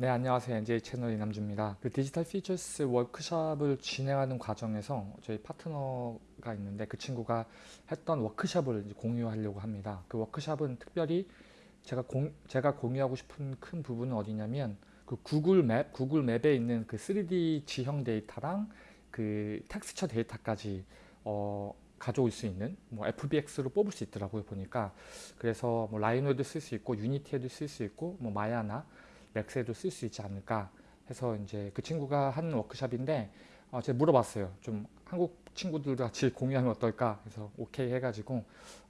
네, 안녕하세요. NJ 채널 이남주입니다. 그 디지털 피처스 워크숍을 진행하는 과정에서 저희 파트너가 있는데 그 친구가 했던 워크숍을 공유하려고 합니다. 그 워크숍은 특별히 제가, 공, 제가 공유하고 싶은 큰 부분은 어디냐면 그 구글 맵, 구글 맵에 있는 그 3D 지형 데이터랑 그 텍스처 데이터까지 어, 가져올 수 있는 뭐 FBX로 뽑을 수 있더라고요 보니까 그래서 뭐 라이노에도 쓸 수 있고 유니티에도 쓸 수 있고 뭐 마야나 렉스에도 쓸 수 있지 않을까 해서 이제 그 친구가 한 워크샵인데 어, 제가 물어봤어요. 좀 한국 친구들도 같이 공유하면 어떨까 해서 오케이 해가지고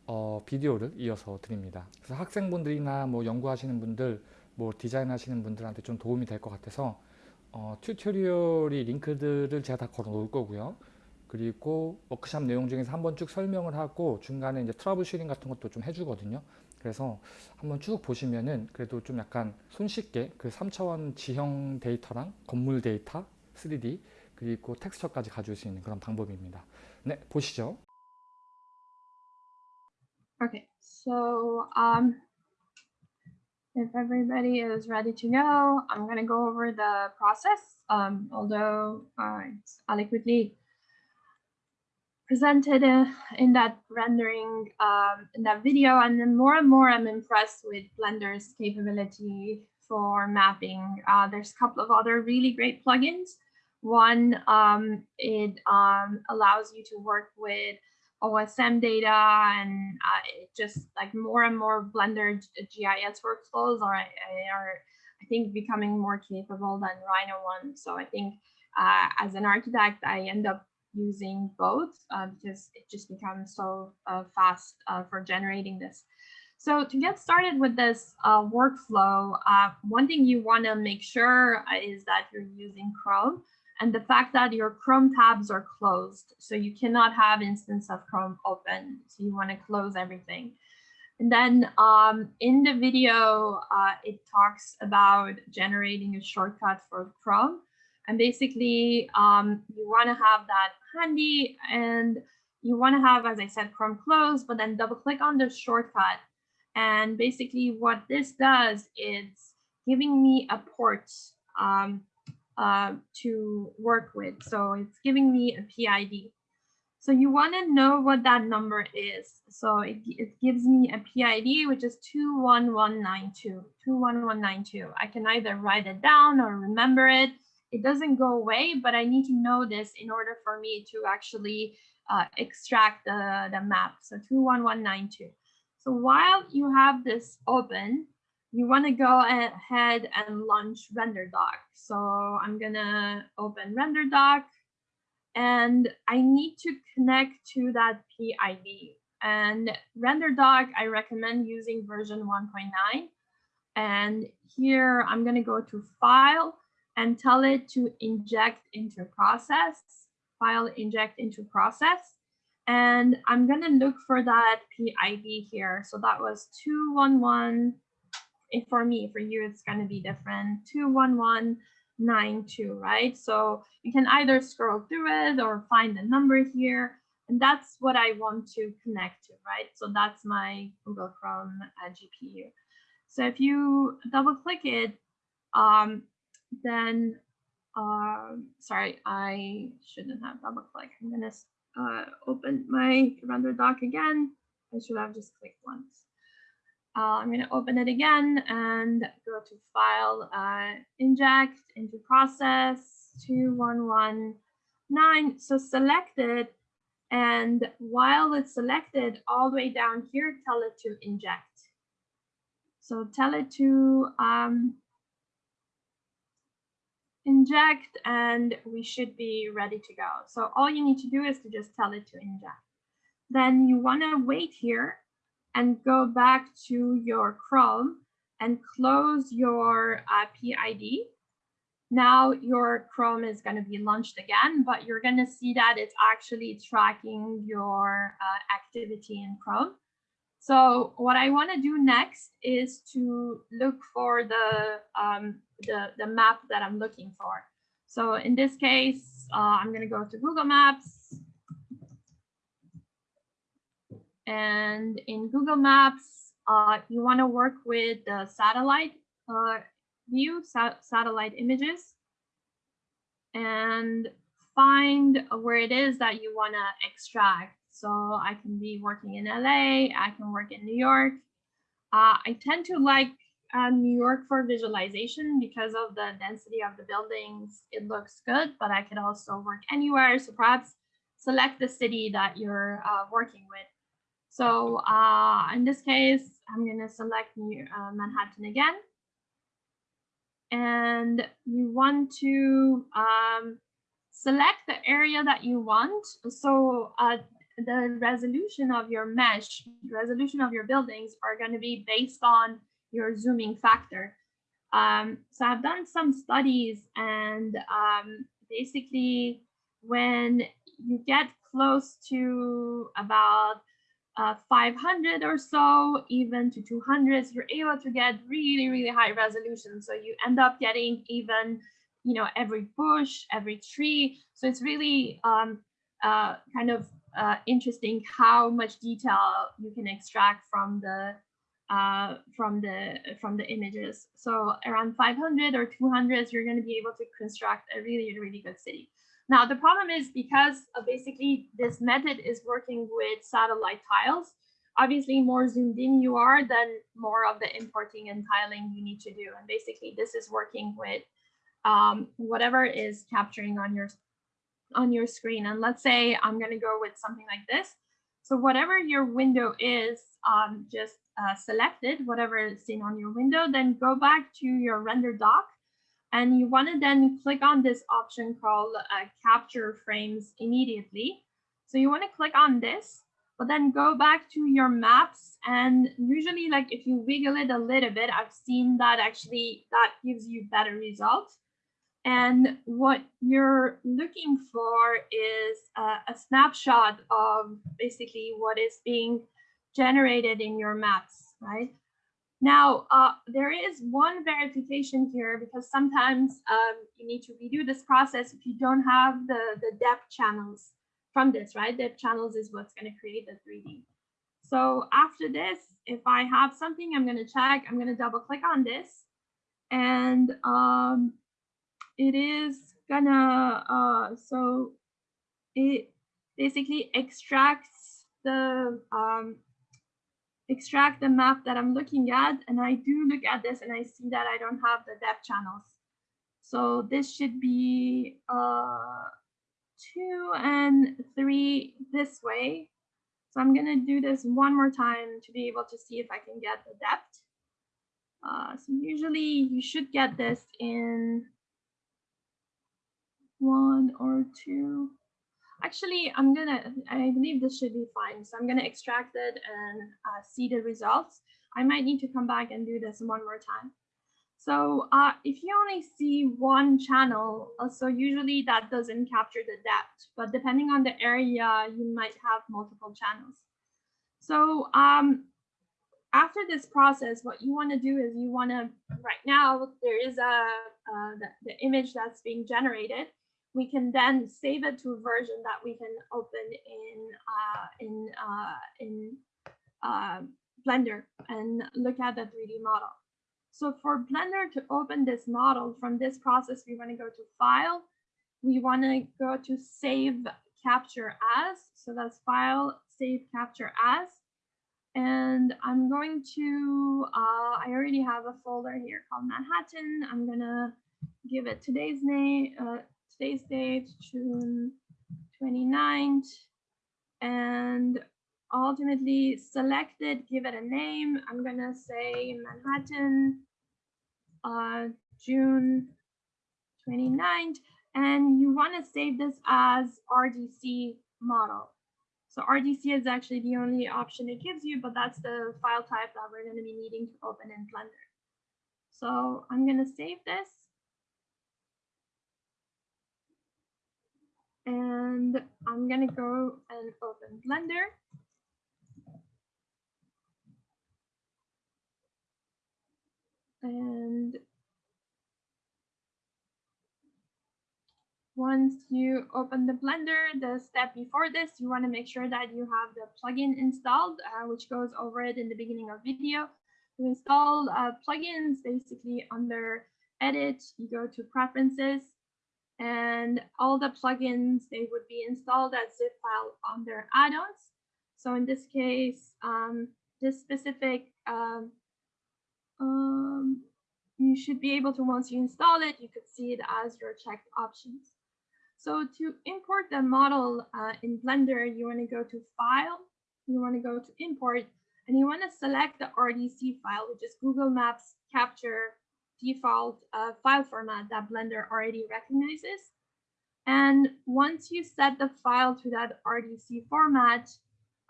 어, 비디오를 이어서 드립니다. 그래서 학생분들이나 뭐 연구하시는 분들 뭐 디자인 하시는 분들한테 좀 도움이 될 것 같아서 어, 튜토리얼이 링크들을 제가 다 걸어 놓을 거고요. 그리고 워크샵 내용 중에서 한번 쭉 설명을 하고 중간에 이제 트러블 슈링 같은 것도 좀 해주거든요. 그래서 한번 쭉 보시면은 그래도 좀 약간 손쉽게 그 3차원 지형 데이터랑 건물 데이터 3D 그리고 텍스처까지 가져올 수 있는 그런 방법입니다. 네, 보시죠. Okay, so um, if everybody is ready to go, I'm going to go over the process, um, although uh, it's adequately presented uh, in that rendering um, in that video and then more and more I'm impressed with Blender's capability for mapping. Uh, there's a couple of other really great plugins. One, um, it um, allows you to work with OSM data and uh, just like more and more Blender GIS workflows are, are I think becoming more capable than Rhino one. So I think uh, as an architect, I end up using both uh, because it just becomes so uh, fast uh, for generating this. So to get started with this uh, workflow, uh, one thing you want to make sure uh, is that you're using Chrome and the fact that your Chrome tabs are closed. So you cannot have instance of Chrome open. So you want to close everything. And then um, in the video, it talks about generating a shortcut for Chrome. And basically, um, you want to have that handy and you want to have, as I said, Chrome closed, but then double click on the shortcut. And basically what this does is giving me a port um, uh, to work with. So it's giving me a PID. So you want to know what that number is. So it, it gives me a PID, which is 21192, 21192. I can either write it down or remember it it doesn't go away, but I need to know this in order for me to actually uh, extract the, the map. So 21192. So while you have this open, you want to go ahead and launch RenderDoc. So I'm to open RenderDoc and I need to connect to that PID. And RenderDoc, I recommend using version 1.9. And here I'm to go to File, and tell it to inject into process, file inject into process. And I'm going to look for that PID here. So that was 211. If for me, for you, it's going to be different. 21192, right? So you can either scroll through it or find the number here. And that's what I want to connect to, right? So that's my Google Chrome uh, GPU. So if you double click it, um, then um, sorry, I shouldn't have double click. I'm gonna uh, open my render doc again. I should have just clicked once. Uh, I'm gonna open it again and go to file, uh, inject into process 2119. So select it. And while it's selected all the way down here, tell it to inject. So tell it to um, inject and we should be ready to go. So all you need to do is to just tell it to inject. Then you want to wait here and go back to your Chrome and close your uh, PID. Now your Chrome is going to be launched again, but you're going to see that it's actually tracking your uh, activity in Chrome. So what I want to do next is to look for the, um, the, the map that I'm looking for. So in this case, uh, I'm going to go to Google Maps. And in Google Maps, uh, you want to work with the satellite uh, view sa- satellite images and find where it is that you want to extract. So I can be working in LA, I can work in New York. Uh, I tend to like uh, New York for visualization because of the density of the buildings. It looks good, but I could also work anywhere. So perhaps select the city that you're uh, working with. So uh, in this case, I'm going to select New, uh, Manhattan again. And you want to um, select the area that you want. So uh, the resolution of your mesh, resolution of your buildings are going to be based on your zooming factor. Um, so I've done some studies and um, basically when you get close to about uh, 500 or so, even to 200, you're able to get really, really high resolution. So you end up getting even, you know, every bush, every tree. So it's really um, uh, kind of uh, interesting how much detail you can extract from the uh, from the from the images. So around 500 or 200s, you're going to be able to construct a really, really good city. Now, the problem is because uh, basically this method is working with satellite tiles, obviously more zoomed in you are, then more of the importing and tiling you need to do. And basically this is working with um, whatever is capturing on your on your screen. And let's say I'm going to go with something like this. So whatever your window is, um, just uh, selected, whatever is seen on your window, then go back to your render doc and you want to then click on this option called uh, capture frames immediately. So you want to click on this, but then go back to your maps. And usually like if you wiggle it a little bit, I've seen that actually that gives you better results. And what you're looking for is uh, a snapshot of basically what is being generated in your maps, right? Now, uh, there is one verification here because sometimes um, you need to redo this process if you don't have the, the depth channels from this, right? Depth channels is what's going to create the 3D. So after this, if I have something I'm going to check, I'm going to double click on this. And um, it is gonna, uh, so it basically extracts the um, extract the map that I'm looking at. And I do look at this and I see that I don't have the depth channels. So this should be uh, two and three this way. So I'm gonna do this one more time to be able to see if I can get the depth. Uh, so usually you should get this in one or two. Actually, I'm gonna, I believe this should be fine. So I'm gonna extract it and uh, see the results. I might need to come back and do this one more time. So uh, if you only see one channel, uh, so usually that doesn't capture the depth, but depending on the area, you might have multiple channels. So um, after this process, what you want to do is you want to, right now, there is a, uh, the, the image that's being generated we can then save it to a version that we can open in uh, in uh, in uh, Blender and look at the 3D model. So for Blender to open this model from this process, we want to go to File. We want to go to Save Capture As. So that's File, Save Capture As. And I'm going to, uh, I already have a folder here called Manhattan. I'm going to give it today's name, uh, today's date, June 29th, and ultimately select it, give it a name. I'm gonna say Manhattan, uh, June 29th, and you wanna save this as RDC model. So RDC is actually the only option it gives you, but that's the file type that we're gonna be needing to open in Blender. So I'm gonna save this. And I'm gonna go and open Blender. And once you open the Blender, the step before this, you want to make sure that you have the plugin installed, uh, which goes over it in the beginning of video. To install uh, plugins basically under edit, you go to preferences, and all the plugins, they would be installed as zip file on their add-ons. So in this case, um, this specific, um, um, you should be able to, once you install it, you could see it as your checked options. So to import the model uh, in Blender, you want to go to File, you want to go to Import, and you want to select the RDC file, which is Google Maps Capture default uh, file format that Blender already recognizes. And once you set the file to that RDC format,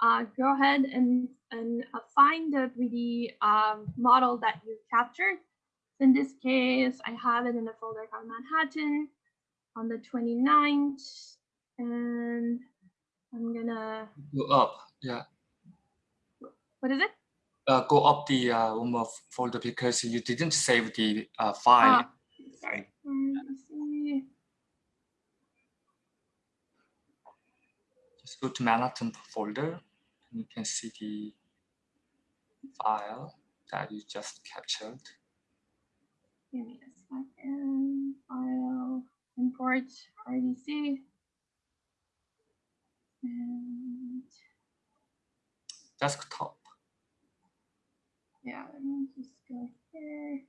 uh, go ahead and, and uh, find the 3D um, model that you captured. In this case, I have it in a folder called Manhattan on the 29th, and I'm gonna, Go up, yeah. what is it? Uh, go up the uh, more folder because you didn't save the uh, file. Ah, sorry. Let me see. Just go to Manhattan folder. And you can see the file that you just captured. Give me a second. File, import, RDC. And Desktop. Yeah, let me just go here.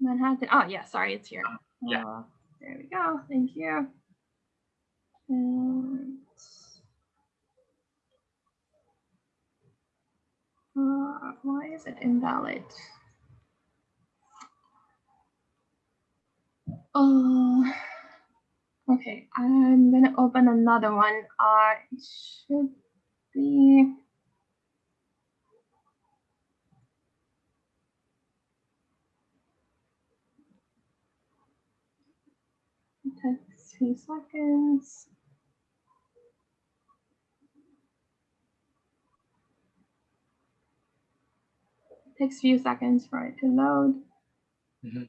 Manhattan. Oh, yeah, sorry, it's here. yeah. Uh, there we go. Thank you. And uh, why is it invalid? Oh, okay. I'm gonna open another one. Uh, it should be. It few seconds. It takes few seconds for it to load. Mhm.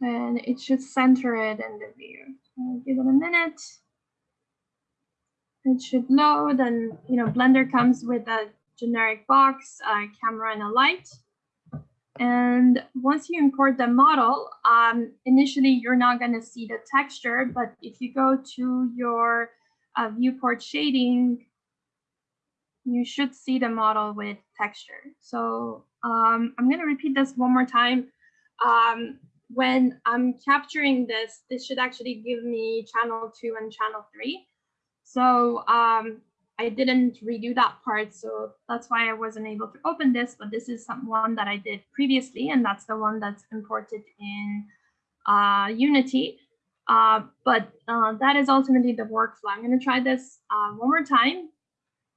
And it should center it in the view. So give it a minute. It should load and, you know, Blender comes with a generic box, a camera and a light. And once you import the model, um, initially you're not going to see the texture, but if you go to your uh, viewport shading, you should see the model with texture. So um, I'm going to repeat this one more time. Um, when I'm capturing this, this should actually give me channel two and channel three. So um, I didn't redo that part, so that's why I wasn't able to open this, but this is some one that I did previously, and that's the one that's imported in uh, Unity. Uh, but uh, that is ultimately the workflow. I'm gonna try this uh, one more time.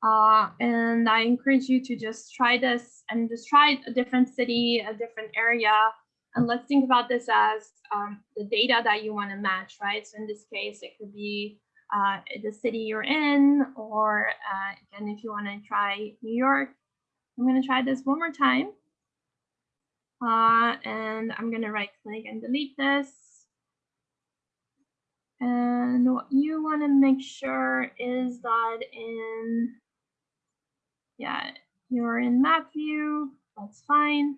Uh, and I encourage you to just try this and just try a different city, a different area. And let's think about this as um, the data that you wanna match, right? So in this case, it could be uh, the city you're in, or uh, again, if you want to try New York, I'm going to try this one more time. Uh, and I'm going to right click and delete this. And what you want to make sure is that in, yeah, you're in map view, that's fine.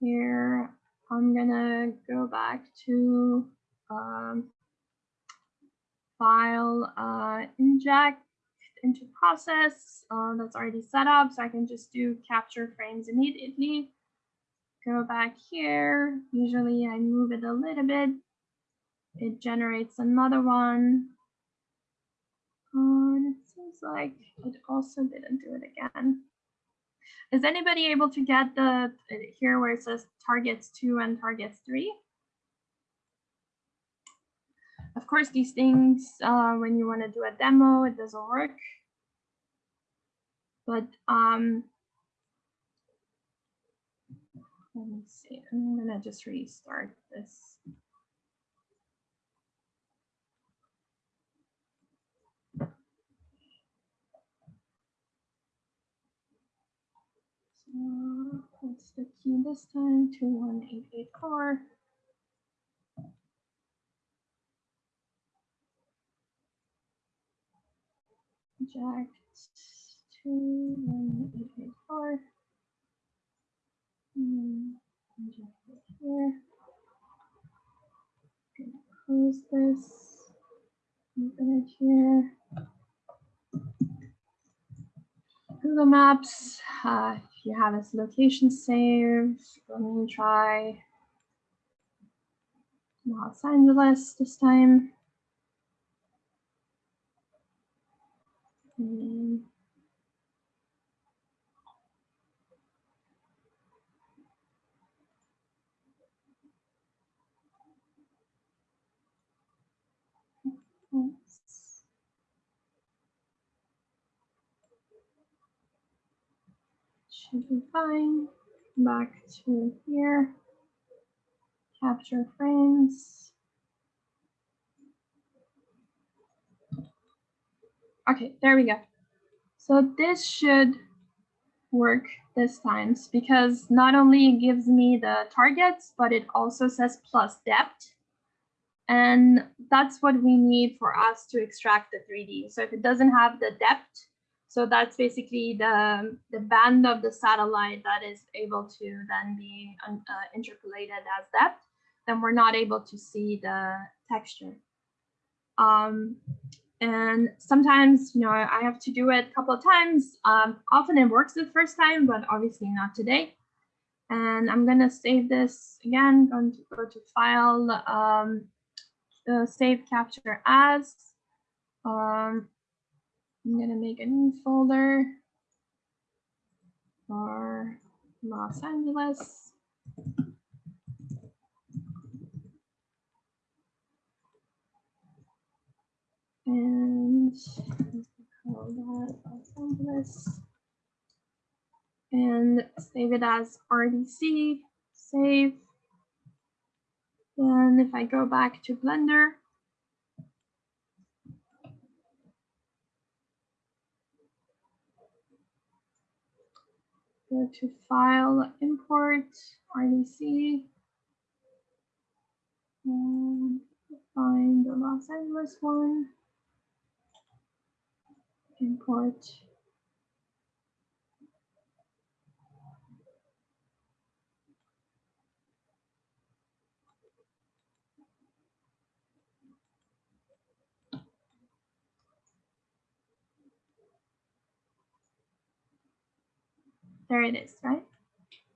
Here, I'm going to go back to um, file uh, inject into process uh, that's already set up. So I can just do capture frames immediately. Go back here. Usually I move it a little bit. It generates another one. And it seems like it also didn't do it again. Is anybody able to get the here where it says targets two and targets three? Of course, these things, uh, when you want to do a demo, it doesn't work. But um, let me see, I'm gonna just restart this. So what's the key this time? 21884. Jack two, one, eight, eight, four. Hmm, inject it here. Gonna Close this. Open it here. Google Maps, uh, if you have its location saved, let me try Los Angeles this time. Should be fine. Back to here. Capture frames. Okay, there we go. So this should work this time because not only gives me the targets, but it also says plus depth. And that's what we need for us to extract the 3D. So if it doesn't have the depth, so that's basically the, the band of the satellite that is able to then be um, uh, interpolated as depth, then we're not able to see the texture. Um, and sometimes, you know, I have to do it a couple of times. Um, often it works the first time, but obviously not today. And I'm gonna save this again, going to go to file, um, uh, save capture as. Um, I'm gonna make a new folder for Los Angeles. And call that. And save it as RDC, save. Then if I go back to Blender, go to file, import, RDC. And find the Los Angeles one. Import. There it is, right?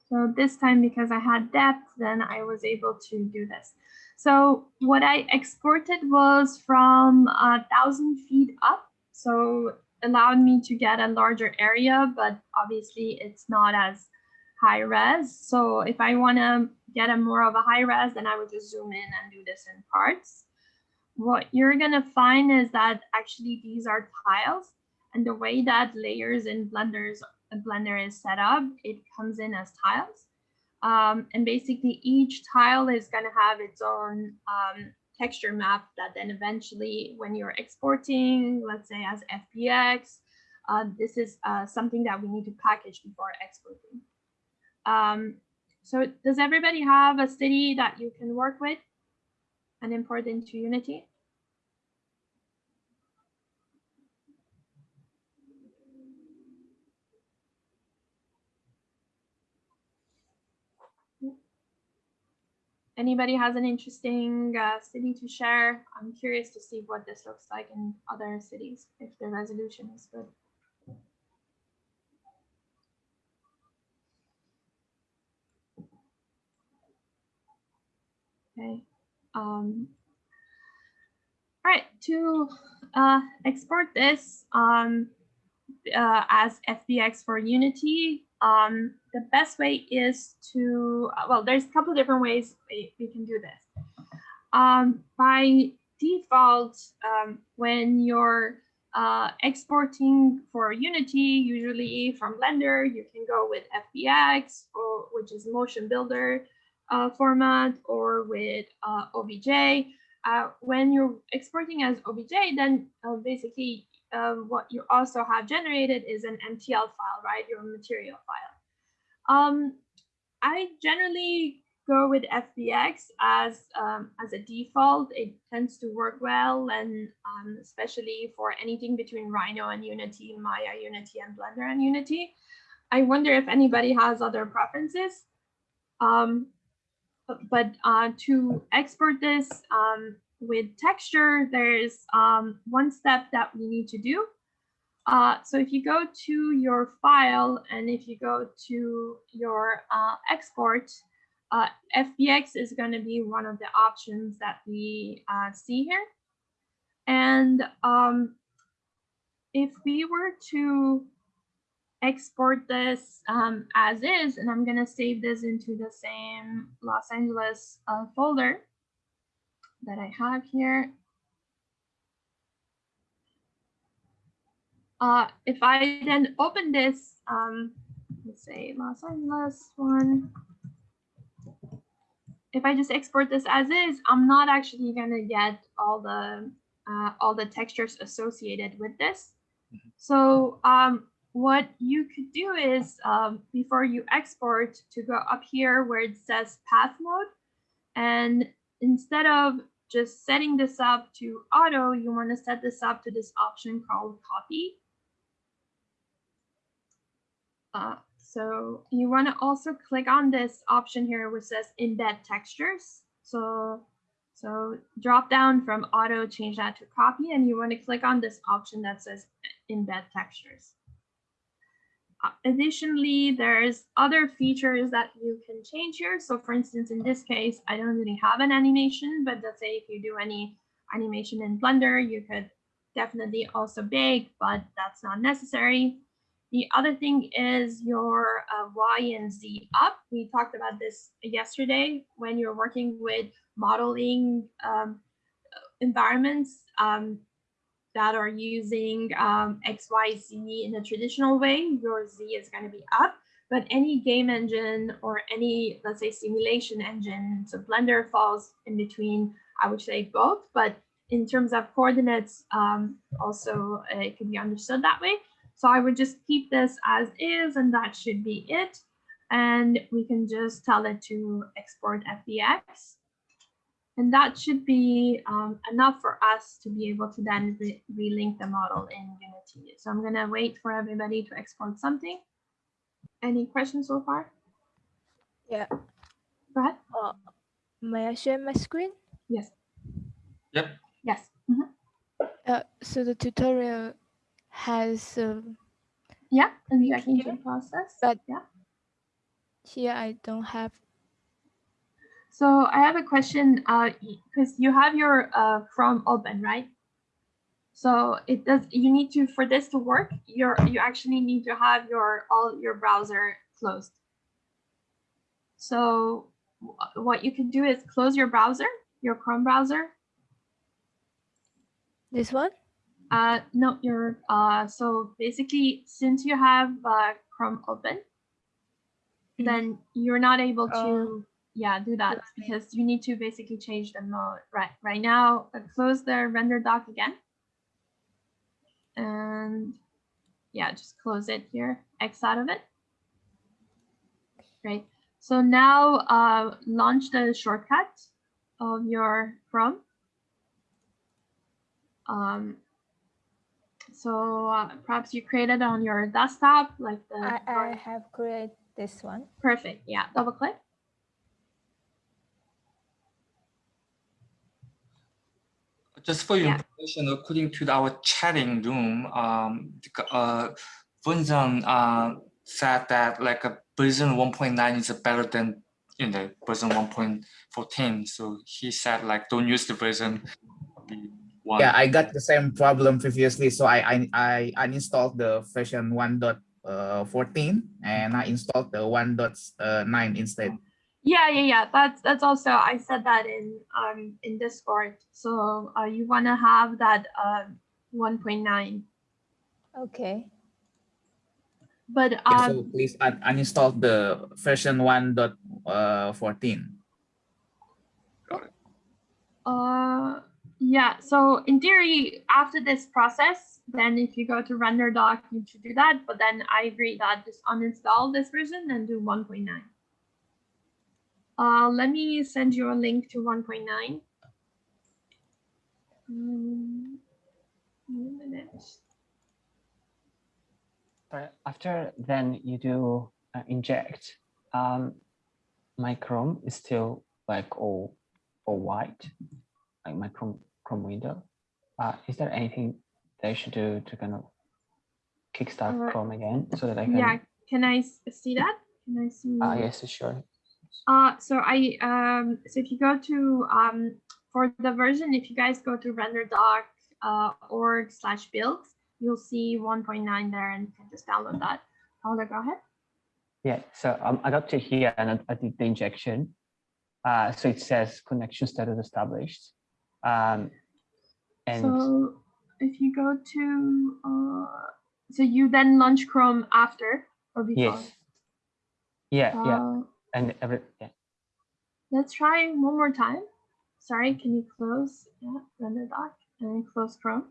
So this time, because I had depth, then I was able to do this. So what I exported was from a thousand feet up. So allowed me to get a larger area, but obviously it's not as high res. So if I want to get a more of a high res, then I would just zoom in and do this in parts. What you're going to find is that actually these are tiles and the way that layers in Blender's Blender is set up, it comes in as tiles. Um, and basically each tile is going to have its own um, texture map that then eventually when you're exporting, let's say as FBX, uh, this is uh, something that we need to package before exporting. Um, so does everybody have a city that you can work with and import into Unity? Anybody has an interesting uh, city to share, I'm curious to see what this looks like in other cities, if the resolution is good. Okay. Um, all right, to uh, export this um, uh, as FBX for Unity, um, the best way is to, well, there's a couple different ways we, we can do this. Um, by default, um, when you're uh, exporting for Unity, usually from Blender, you can go with FBX, or, which is Motion Builder uh, format, or with uh, OBJ. Uh, when you're exporting as OBJ, then uh, basically um, what you also have generated is an MTL file, right? Your material file. Um, I generally go with FBX as um, as a default. It tends to work well, and um, especially for anything between Rhino and Unity, Maya Unity, and Blender and Unity. I wonder if anybody has other preferences. Um, but uh, to export this um, with texture, there's um, one step that we need to do. Uh, so if you go to your file and if you go to your uh, export, uh, FBX is going to be one of the options that we uh, see here. And um, if we were to export this um, as is, and I'm going to save this into the same Los Angeles uh, folder that I have here. Uh, if I then open this, um, let's say Los Angeles one. If I just export this as is, I'm not actually going to get all the uh, all the textures associated with this. So um, what you could do is um, before you export to go up here where it says path mode, and instead of just setting this up to auto, you want to set this up to this option called copy. Uh, so you want to also click on this option here which says embed textures. So, so drop down from auto, change that to copy, and you want to click on this option that says embed textures. Additionally, there's other features that you can change here. So for instance, in this case, I don't really have an animation, but let's say if you do any animation in Blender, you could definitely also bake, but that's not necessary. The other thing is your uh, Y and Z up. We talked about this yesterday when you're working with modeling um, environments um, that are using um, X, Y, Z in a traditional way, your Z is going to be up. But any game engine or any, let's say, simulation engine, so Blender falls in between, I would say both. But in terms of coordinates, um, also uh, it can be understood that way. So I would just keep this as is, and that should be it. And we can just tell it to export FBX. And that should be um, enough for us to be able to then re relink the model in Unity. So I'm going to wait for everybody to export something. Any questions so far? Yeah. Go ahead. Uh, may I share my screen? Yes. Yep. Yes. Mhm. Uh, so the tutorial has um, Yeah. And the Thank you. engine process. But- yeah. here I don't have. So I have a question because you have your uh, Chrome open, right? So it does. You need to for this to work. You're you actually need to have your all your browser closed. So what you can do is close your browser, your Chrome browser. This one? Uh, no, your uh. So basically, since you have uh, Chrome open, Mhm. then you're not able to Oh. Yeah do that because you need to basically change the mode right right now uh, close the render doc again. And yeah just close it here x out of it. Great. So now uh launch the shortcut of your chrome. Um so uh, perhaps you created on your desktop like the I, I have created this one. perfect yeah double click Just for your Yeah. information, according to our chatting room, um, uh, Bunzan uh, said that like a version 1.9 is better than you know version 1.14. So he said like don't use the version one. Yeah, I got the same problem previously, so I I, I uninstalled the version 1.14 and I installed the 1.9 instead. Yeah, yeah, yeah. That's that's also I said that in um in Discord. So uh, you want to have that uh 1.9, Okay. but Yeah, um so please un uninstall the version 1.14. uh yeah. So in theory, after this process, then if you go to render doc, you should do that. But then I agree that just uninstall this version and do 1.9. Uh, let me send you a link to 1.9. Um, one minute. Sorry, after then you do uh, inject, um, my Chrome is still like all, all white, like my Chrome, Chrome window. Uh, is there anything that I should do to kind of kickstart Uh, Chrome again so that I can? Yeah, can I see that? Can I see? Ah, yes, sure. Uh, so I um, so if you go to um, for the version, if you guys go to renderdoc uh, org slash build, you'll see 1.9 there, and you can just download that. Paula, go ahead. Yeah, so um, I got to here and I, did the injection. Uh, so it says connection status established. Um, and So if you go to uh, so you then launch Chrome after or before. yes, yeah, yeah, Uh, and every yeah. Let's try one more time. Sorry, can you close yeah, renderdoc and then close Chrome?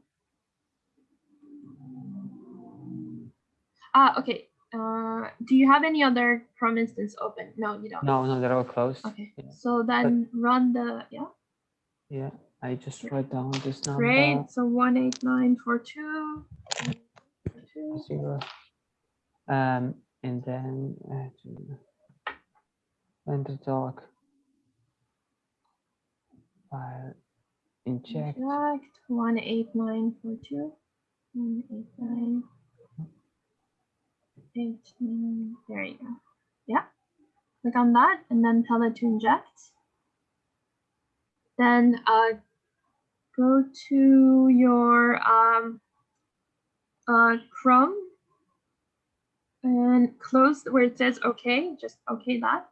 Ah, okay. Uh, do you have any other Chrome instance open? No, you don't. No, no, they're all closed. Okay, Yeah. so then run the, yeah, Yeah, I just write down this number. great. So one eight nine four two. zero. Um, and then uh, render doc file inject. Inject one eight nine four two. One eight nine. Eight nine. There you go. Yeah. Click on that and then tell it to inject. Then uh, go to your um, uh, Chrome and close where it says OK. Just OK that.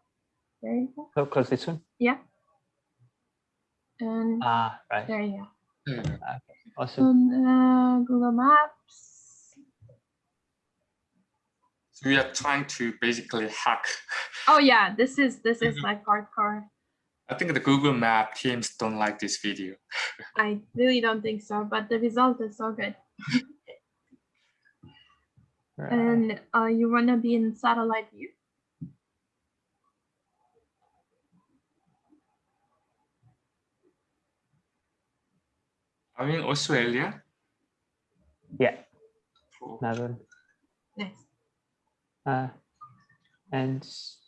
There you go. Oh, close this one. Yeah. And Ah, right. there you go. Yeah. Awesome. on uh, Google Maps. So we are trying to basically hack. Oh yeah, this is this is like hardcore. I think the Google Map teams don't like this video. I really don't think so, but the result is so good. Right. And uh, you wanna be in satellite view. Are mean Australia? Yeah, Cool. Melbourne. Nice. Uh, and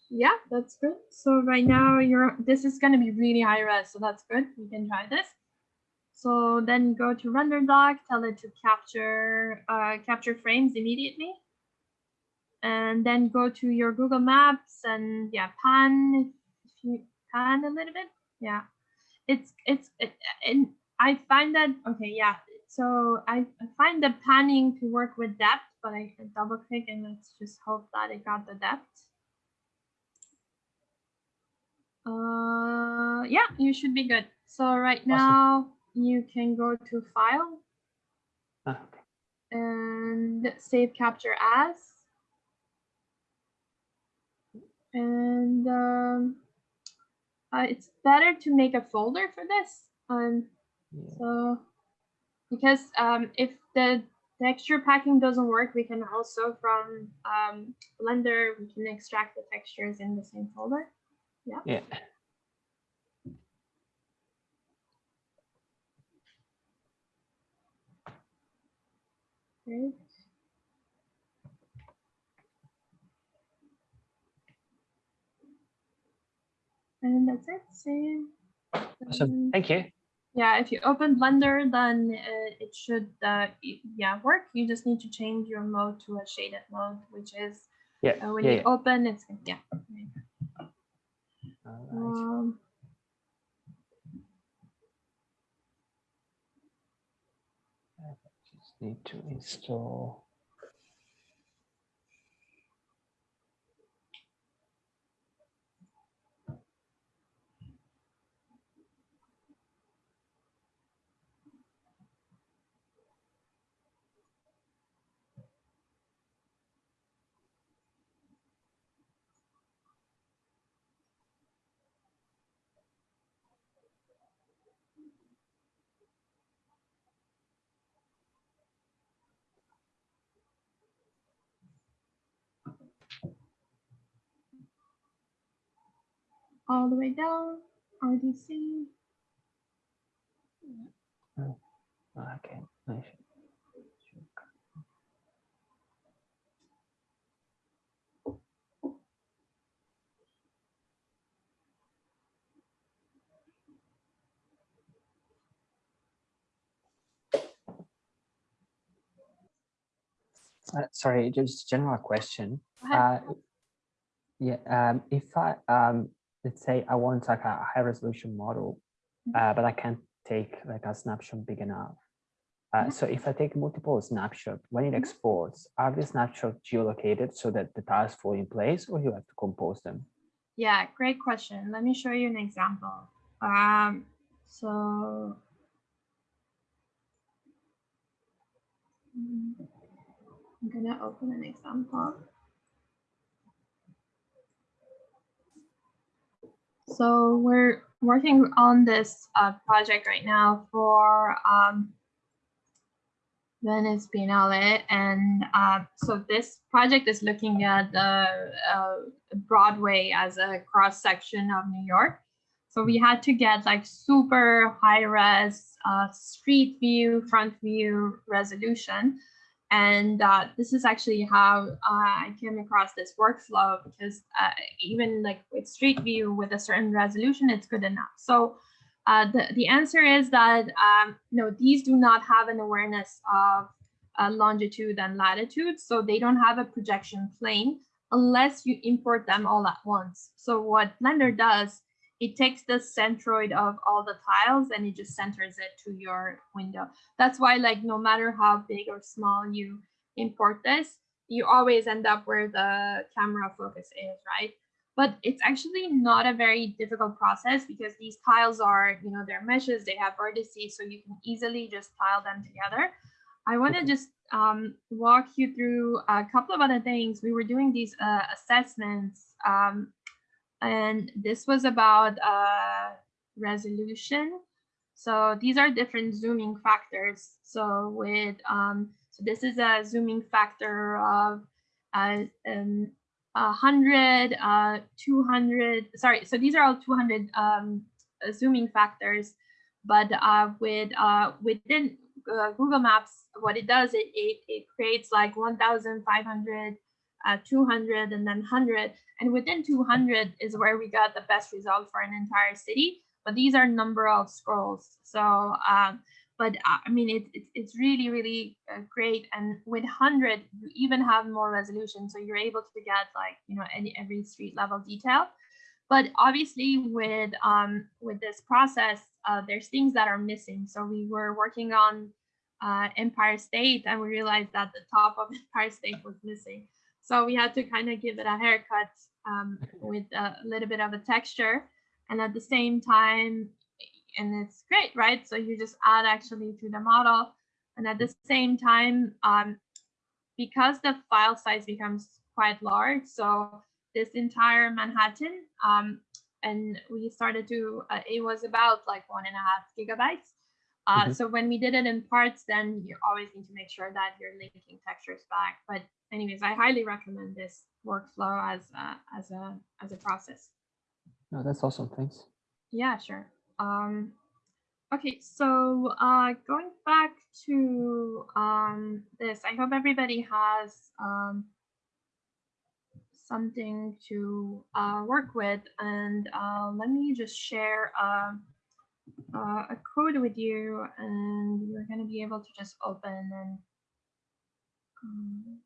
Yeah, that's good. So right now you're this is gonna be really high res, so that's good. You can try this. So then go to render doc, tell it to capture uh, capture frames immediately. And then go to your Google Maps and yeah, pan if you pan a little bit. Yeah. It's it's it, and I find that okay, yeah. So I, I find the panning to work with depth, but I double click and let's just hope that it got the depth. Uh, yeah, you should be good. So right now you can go to file okay. and save capture as. And um, uh, it's better to make a folder for this. Um, yeah. so because um, if the texture packing doesn't work, we can also from um, Blender, we can extract the textures in the same folder. yeah. Yeah. Great. And that's it. Save. Awesome. Thank you. Yeah, if you open Blender, then uh, it should uh, yeah work. You just need to change your mode to a shaded mode, which is Yeah. uh, when yeah, you yeah. open, it's yeah. right. Um, Just need to install. All the way down, RDC. Okay. I should- Uh, sorry, just general question. Uh, yeah, um, if I um, let's say I want like a high resolution model, Mhm. uh, but I can't take like a snapshot big enough. Uh, Mhm. So if I take multiple snapshots, when it Mhm. exports, are the snapshots geolocated so that the tiles fall in place, or you have to compose them? Yeah, great question. Let me show you an example. Um, so I'm gonna open an example. So we're working on this uh, project right now for um, Venice Biennale, and uh, so this project is looking at the uh, Broadway as a cross section of New York. So we had to get like super high res uh, street view, front view resolution. And uh, this is actually how uh, I came across this workflow because uh, even like with street view with a certain resolution, it's good enough. So uh, the, the answer is that um, no, these do not have an awareness of uh, longitude and latitude. So they don't have a projection plane unless you import them all at once. So what Blender does, it takes the centroid of all the tiles and it just centers it to your window. That's why like no matter how big or small you import this, you always end up where the camera focus is, right? But it's actually not a very difficult process because these tiles are, you know, they're meshes, they have vertices, so you can easily just tile them together. I want to just um, walk you through a couple of other things. We were doing these uh, assessments, um, and this was about uh, resolution. So these are different zooming factors. So with um, so this is a zooming factor of uh, um, 100, uh, 200. Sorry, so these are all 200 um, uh, zooming factors. But uh, with uh, within uh, Google Maps, what it does, it, it, it creates like 1,500, uh, 200, and then 100. And within 200 is where we got the best result for an entire city. But these are number of scrolls. So, um, but uh, I mean, it, it, it's really, really uh, great. And with 100, you even have more resolution. So you're able to get like, you know, any every street level detail. But obviously with um, with this process, uh, there's things that are missing. So we were working on uh, Empire State and we realized that the top of Empire State was missing. So we had to kind of give it a haircut um, with a little bit of a texture. And at the same time, and it's great, right? So you just add actually to the model. And at the same time, um, because the file size becomes quite large, so this entire Manhattan, um, and we started to, uh, it was about like one and a half gigabytes. Uh, Mhm. So when we did it in parts, then you always need to make sure that you're linking textures back. But anyways, I highly recommend this workflow as a, as a as a process. No, that's awesome. Thanks. Yeah, sure. Um, okay, so uh, going back to um, this, I hope everybody has um, something to uh, work with. And uh, let me just share um, uh, a code with you, and you're going to be able to just open and um,